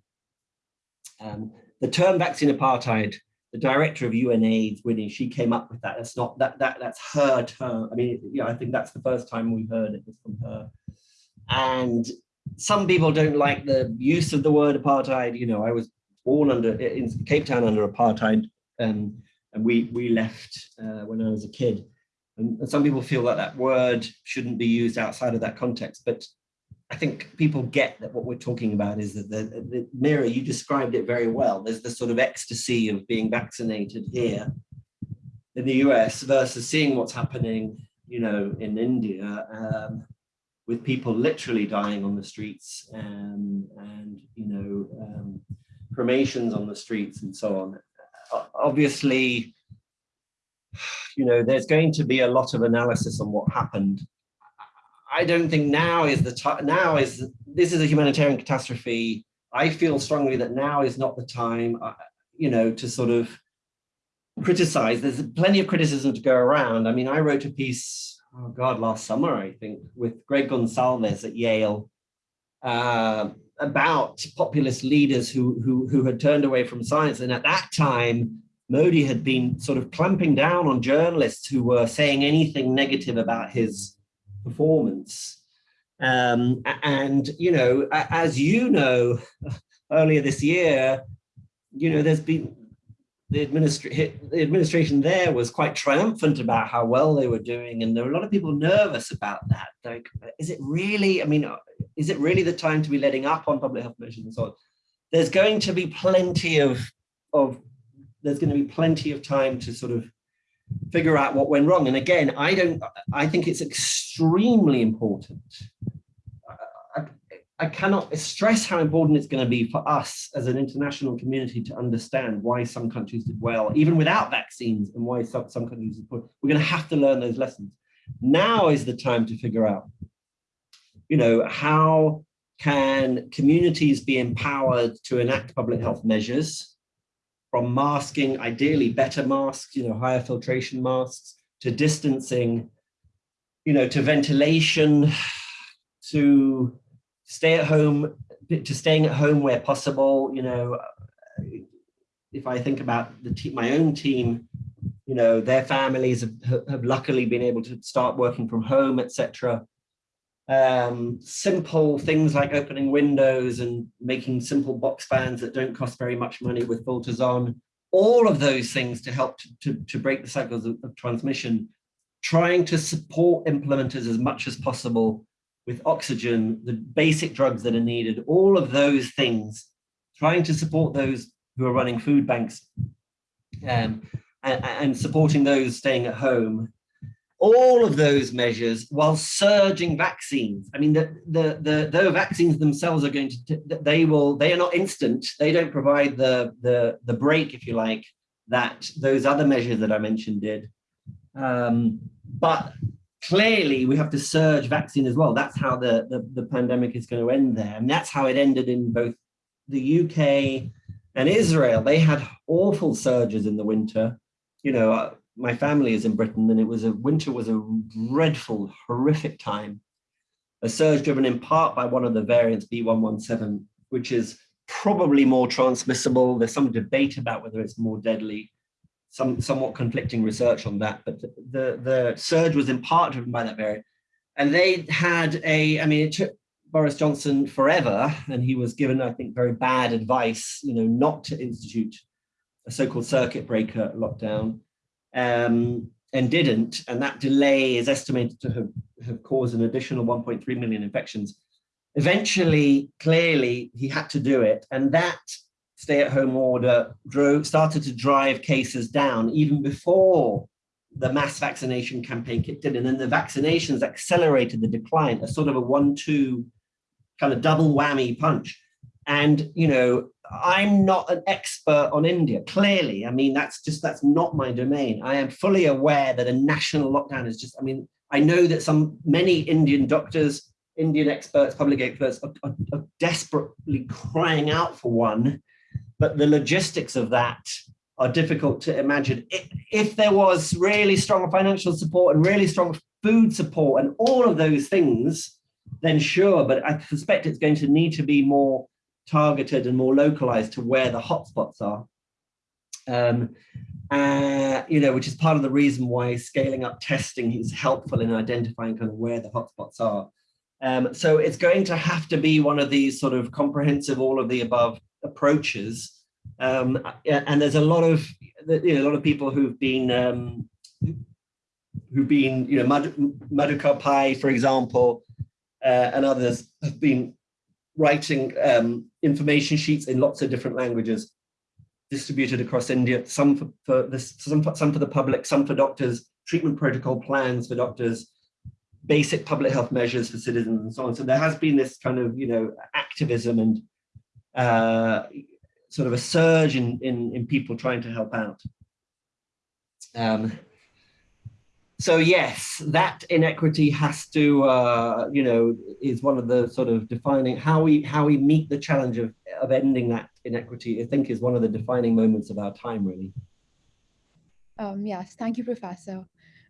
Um, the term vaccine apartheid, the director of UNAIDS, Winnie, she came up with that. That's not that that that's her term. I mean, yeah, I think that's the first time we've heard it was from her. And some people don't like the use of the word apartheid. You know, I was born under in Cape Town under apartheid, um, and we we left uh, when I was a kid. And some people feel that that word shouldn't be used outside of that context. But I think people get that what we're talking about is that the, the Mira, you described it very well. There's the sort of ecstasy of being vaccinated here in the US versus seeing what's happening, you know, in India um, with people literally dying on the streets and, and you know, um, cremations on the streets and so on. Obviously, you know, there's going to be a lot of analysis on what happened I don't think now is the time, now is, this is a humanitarian catastrophe. I feel strongly that now is not the time, uh, you know, to sort of criticize. There's plenty of criticism to go around. I mean, I wrote a piece, oh God, last summer, I think, with Greg Gonsalves at Yale uh, about populist leaders who, who, who had turned away from science. And at that time, Modi had been sort of clamping down on journalists who were saying anything negative about his performance. Um, and, you know, as you know, (laughs) earlier this year, you know, there's been the, administra the administration there was quite triumphant about how well they were doing. And there were a lot of people nervous about that. Like, is it really, I mean, is it really the time to be letting up on public health measures and so on? There's going to be plenty of, of there's going to be plenty of time to sort of figure out what went wrong. And again, I don't, I think it's extremely important. I, I, cannot stress how important it's going to be for us as an international community to understand why some countries did well, even without vaccines, and why some, some countries did poor. We're going to have to learn those lessons. Now is the time to figure out you know, how can communities be empowered to enact public health measures from masking, ideally better masks, you know, higher filtration masks, to distancing, you know, to ventilation, (sighs) to stay at home, to staying at home where possible, you know, uh, if I think about the team, my own team, you know, their families have, have luckily been able to start working from home, etc. Um, simple things like opening windows and making simple box fans that don't cost very much money with filters on, all of those things to help to, to, to break the cycles of, of transmission, trying to support implementers as much as possible with oxygen, the basic drugs that are needed, all of those things, trying to support those who are running food banks um, and, and, supporting those staying at home. All of those measures while surging vaccines. I mean, the, the, the, the vaccines themselves are going to, they will, they are not instant. They don't provide the, the, the break, if you like, that those other measures that I mentioned did. Um, but clearly we have to surge vaccine as well. That's how the, the, the, pandemic is going to end there. And that's how it ended in both the UK and Israel. They had awful surges in the winter. You know, uh, my family is in Britain and it was a winter was a dreadful, horrific time. A surge driven in part by one of the variants B117, which is probably more transmissible. There's some debate about whether it's more deadly some somewhat conflicting research on that, but the, the surge was in part driven by that variant. And they had a, I mean, it took Boris Johnson forever, and he was given, I think, very bad advice, you know, not to institute a so-called circuit breaker lockdown, um, and didn't. And that delay is estimated to have, have caused an additional 1.3 million infections. Eventually, clearly, he had to do it, and that stay-at-home order drove, started to drive cases down even before the mass vaccination campaign kicked in. And then the vaccinations accelerated the decline, a sort of a one-two kind of double whammy punch. And, you know, I'm not an expert on India, clearly. I mean, that's just, that's not my domain. I am fully aware that a national lockdown is just, I mean, I know that some, many Indian doctors, Indian experts, public experts are, are, are desperately crying out for one but the logistics of that are difficult to imagine. If there was really strong financial support and really strong food support and all of those things, then sure, but I suspect it's going to need to be more targeted and more localized to where the hotspots are. Um, uh, you know, which is part of the reason why scaling up testing is helpful in identifying kind of where the hotspots are. Um, so it's going to have to be one of these sort of comprehensive, all of the above approaches. Um, and there's a lot of you know, a lot of people who've been um, who've been you know Madhukar Pai, for example, uh, and others have been writing um, information sheets in lots of different languages distributed across India, some for, for this, some some for the public, some for doctors, treatment protocol plans for doctors, basic public health measures for citizens and so on. So there has been this kind of, you know, activism and uh, sort of a surge in, in, in people trying to help out. Um, so yes, that inequity has to, uh, you know, is one of the sort of defining how we how we meet the challenge of of ending that inequity. I think is one of the defining moments of our time, really. Um, yes, thank you, Professor.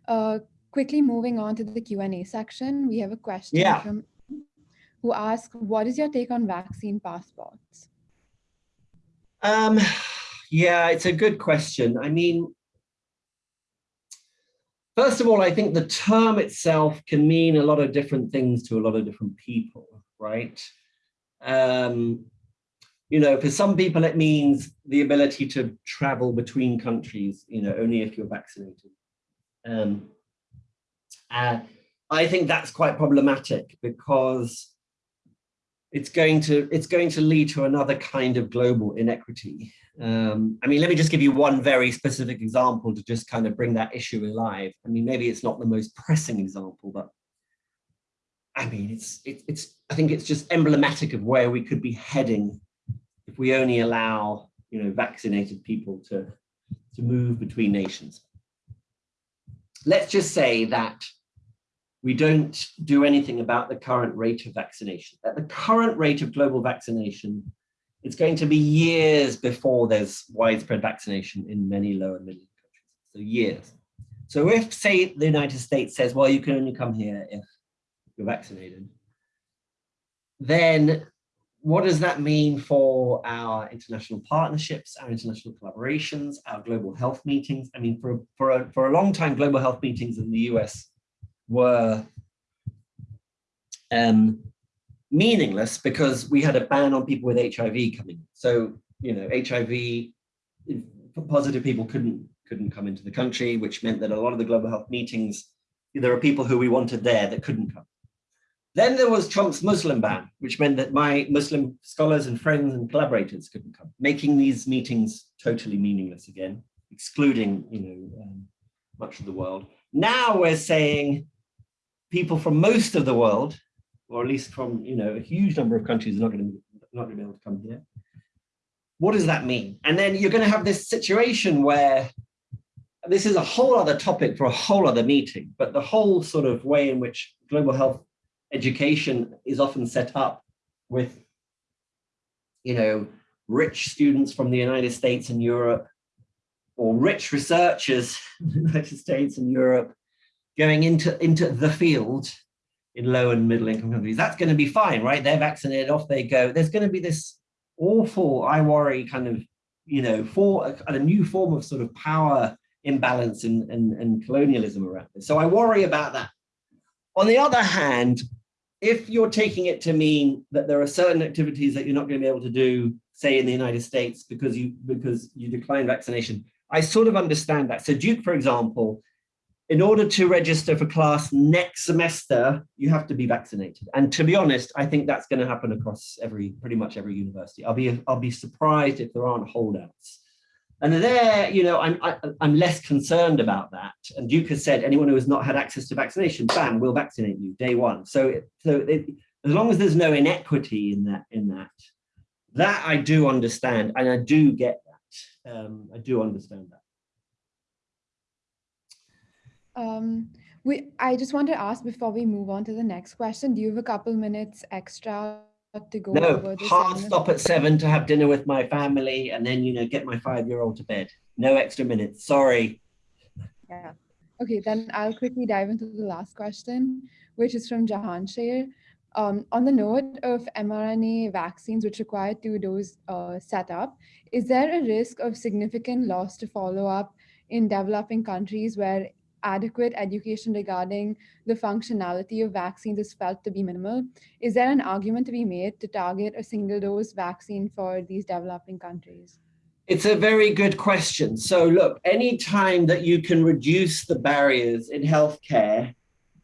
Uh, quickly moving on to the Q and A section, we have a question yeah. from who asks, what is your take on vaccine passports? Um, yeah, it's a good question. I mean, first of all, I think the term itself can mean a lot of different things to a lot of different people, right? Um, you know, for some people, it means the ability to travel between countries, you know, only if you're vaccinated. Um, uh, I think that's quite problematic because it's going to it's going to lead to another kind of global inequity. Um, I mean, let me just give you one very specific example to just kind of bring that issue alive. I mean, maybe it's not the most pressing example, but I mean, it's it, it's I think it's just emblematic of where we could be heading if we only allow you know vaccinated people to to move between nations. Let's just say that we don't do anything about the current rate of vaccination. At the current rate of global vaccination, it's going to be years before there's widespread vaccination in many low and middle countries. So years. So if, say, the United States says, well, you can only come here if you're vaccinated, then what does that mean for our international partnerships, our international collaborations, our global health meetings? I mean, for, for, a, for a long time, global health meetings in the US were um, meaningless because we had a ban on people with HIV coming. So, you know, HIV positive people couldn't couldn't come into the country, which meant that a lot of the global health meetings, there are people who we wanted there that couldn't come. Then there was Trump's Muslim ban, which meant that my Muslim scholars and friends and collaborators couldn't come, making these meetings totally meaningless again, excluding you know um, much of the world. Now we're saying people from most of the world, or at least from you know a huge number of countries, are not going to not going to be able to come here. What does that mean? And then you're going to have this situation where this is a whole other topic for a whole other meeting, but the whole sort of way in which global health education is often set up with, you know, rich students from the United States and Europe, or rich researchers (laughs) in the United States and Europe going into, into the field in low and middle income countries. That's going to be fine, right? They're vaccinated, off they go. There's going to be this awful, I worry, kind of, you know, for a, a new form of sort of power imbalance and, and, and colonialism around this. So I worry about that. On the other hand, if you're taking it to mean that there are certain activities that you're not going to be able to do, say in the United States, because you because you decline vaccination, I sort of understand that. So Duke, for example, in order to register for class next semester, you have to be vaccinated. And to be honest, I think that's going to happen across every pretty much every university. I'll be I'll be surprised if there aren't holdouts. And there, you know, I'm I, am i am less concerned about that. And Duke has said anyone who has not had access to vaccination, bam, we'll vaccinate you day one. So, so it, as long as there's no inequity in that, in that, that I do understand, and I do get that. Um, I do understand that. Um, we, I just want to ask before we move on to the next question, do you have a couple minutes extra to go no, hard stop at seven to have dinner with my family and then, you know, get my five-year-old to bed. No extra minutes, sorry. Yeah. Okay, then I'll quickly dive into the last question, which is from Jahan Sher. Um, on the note of mRNA vaccines, which require two dose uh, setup, is there a risk of significant loss to follow up in developing countries where adequate education regarding the functionality of vaccines is felt to be minimal. Is there an argument to be made to target a single dose vaccine for these developing countries? It's a very good question. So look, any time that you can reduce the barriers in healthcare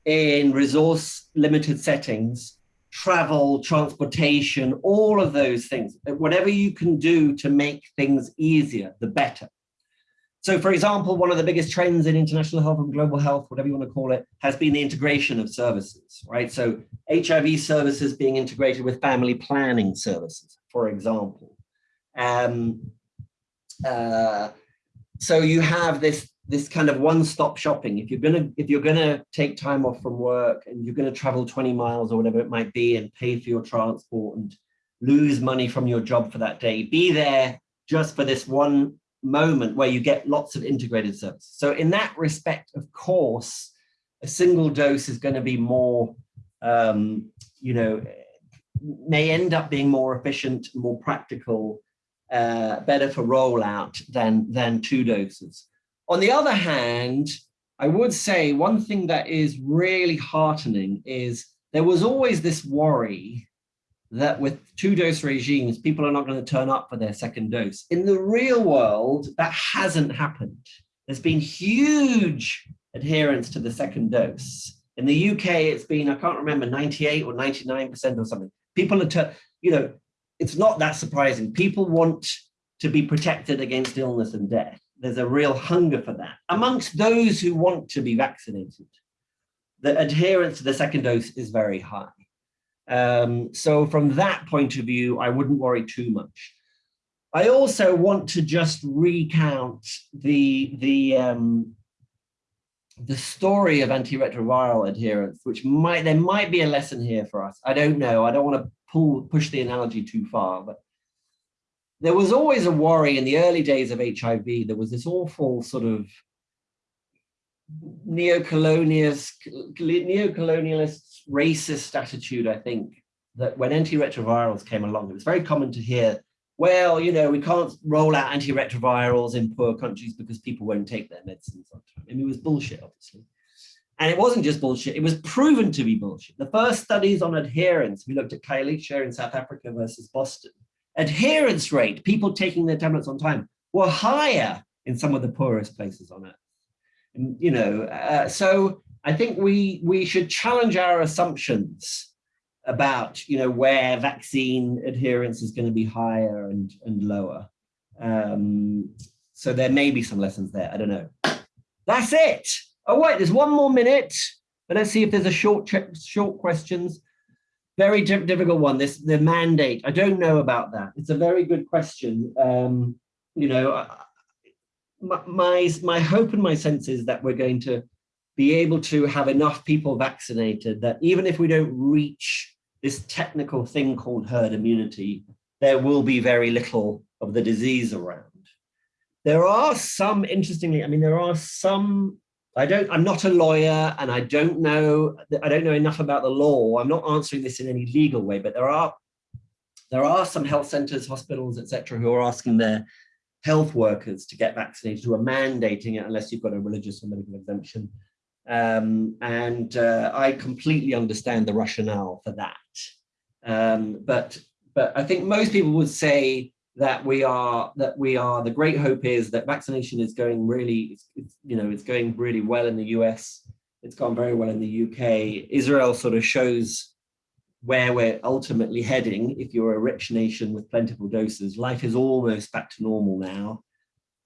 in resource limited settings, travel, transportation, all of those things, whatever you can do to make things easier, the better. So for example, one of the biggest trends in international health and global health, whatever you want to call it, has been the integration of services, right? So HIV services being integrated with family planning services, for example. Um, uh, so you have this this kind of one-stop shopping. If you're gonna if you're gonna take time off from work and you're gonna travel 20 miles or whatever it might be and pay for your transport and lose money from your job for that day, be there just for this one moment where you get lots of integrated services. So in that respect, of course, a single dose is going to be more, um, you know, may end up being more efficient, more practical, uh, better for rollout than, than two doses. On the other hand, I would say one thing that is really heartening is there was always this worry that with two dose regimes, people are not going to turn up for their second dose. In the real world, that hasn't happened. There's been huge adherence to the second dose. In the UK, it's been, I can't remember, 98 or 99% or something. People are, you know, it's not that surprising. People want to be protected against illness and death. There's a real hunger for that. Amongst those who want to be vaccinated, the adherence to the second dose is very high. Um, so from that point of view, I wouldn't worry too much. I also want to just recount the, the, um, the story of antiretroviral adherence, which might there might be a lesson here for us. I don't know. I don't want to pull push the analogy too far, but there was always a worry in the early days of HIV. There was this awful sort of neocolonialist, neocolonialist racist attitude, I think, that when antiretrovirals came along, it was very common to hear, well, you know, we can't roll out antiretrovirals in poor countries because people won't take their medicines on time. I mean, it was bullshit, obviously. And it wasn't just bullshit, it was proven to be bullshit. The first studies on adherence, we looked at Khayelitsha in South Africa versus Boston. Adherence rate, people taking their tablets on time, were higher in some of the poorest places on earth. You know, uh, so I think we we should challenge our assumptions about you know where vaccine adherence is going to be higher and and lower. Um, so there may be some lessons there. I don't know. That's it. Oh wait, there's one more minute. But let's see if there's a short short questions. Very difficult one. This the mandate. I don't know about that. It's a very good question. Um, you know, my, my my hope and my sense is that we're going to be able to have enough people vaccinated that even if we don't reach this technical thing called herd immunity, there will be very little of the disease around. There are some, interestingly, I mean, there are some, I don't, I'm not a lawyer and I don't know, I don't know enough about the law. I'm not answering this in any legal way, but there are, there are some health centers, hospitals, etc., who are asking their health workers to get vaccinated, who are mandating it unless you've got a religious or medical exemption. Um, and uh, I completely understand the rationale for that. Um, but but I think most people would say that we are that we are the great hope is that vaccination is going really it's, it's, you know it's going really well in the US. It's gone very well in the UK. Israel sort of shows where we're ultimately heading. If you're a rich nation with plentiful doses, life is almost back to normal now.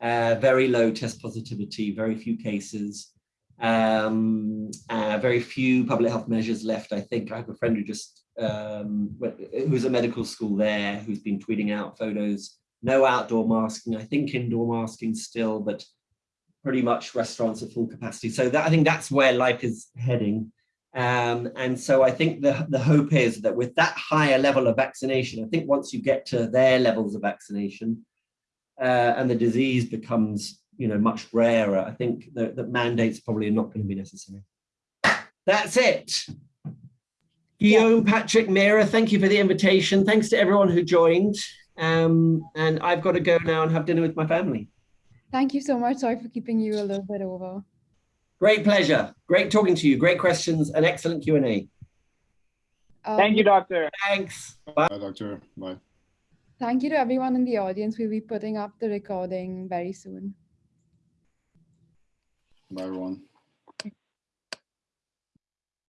Uh, very low test positivity, very few cases um, uh, very few public health measures left. I think I have a friend who just, um, who's a medical school there, who's been tweeting out photos, no outdoor masking, I think indoor masking still, but pretty much restaurants at full capacity. So that, I think that's where life is heading. Um, and so I think the, the hope is that with that higher level of vaccination, I think once you get to their levels of vaccination uh, and the disease becomes you know, much rarer. I think that, that mandates probably are not going to be necessary. That's it. Guillaume, Patrick, Mira, thank you for the invitation. Thanks to everyone who joined. Um, and I've got to go now and have dinner with my family. Thank you so much. Sorry for keeping you a little bit over. Great pleasure. Great talking to you. Great questions and excellent Q&A. Um, Thank you, doctor. Thanks. Bye. Bye, doctor. Bye. Thank you to everyone in the audience. We'll be putting up the recording very soon. Bye, everyone.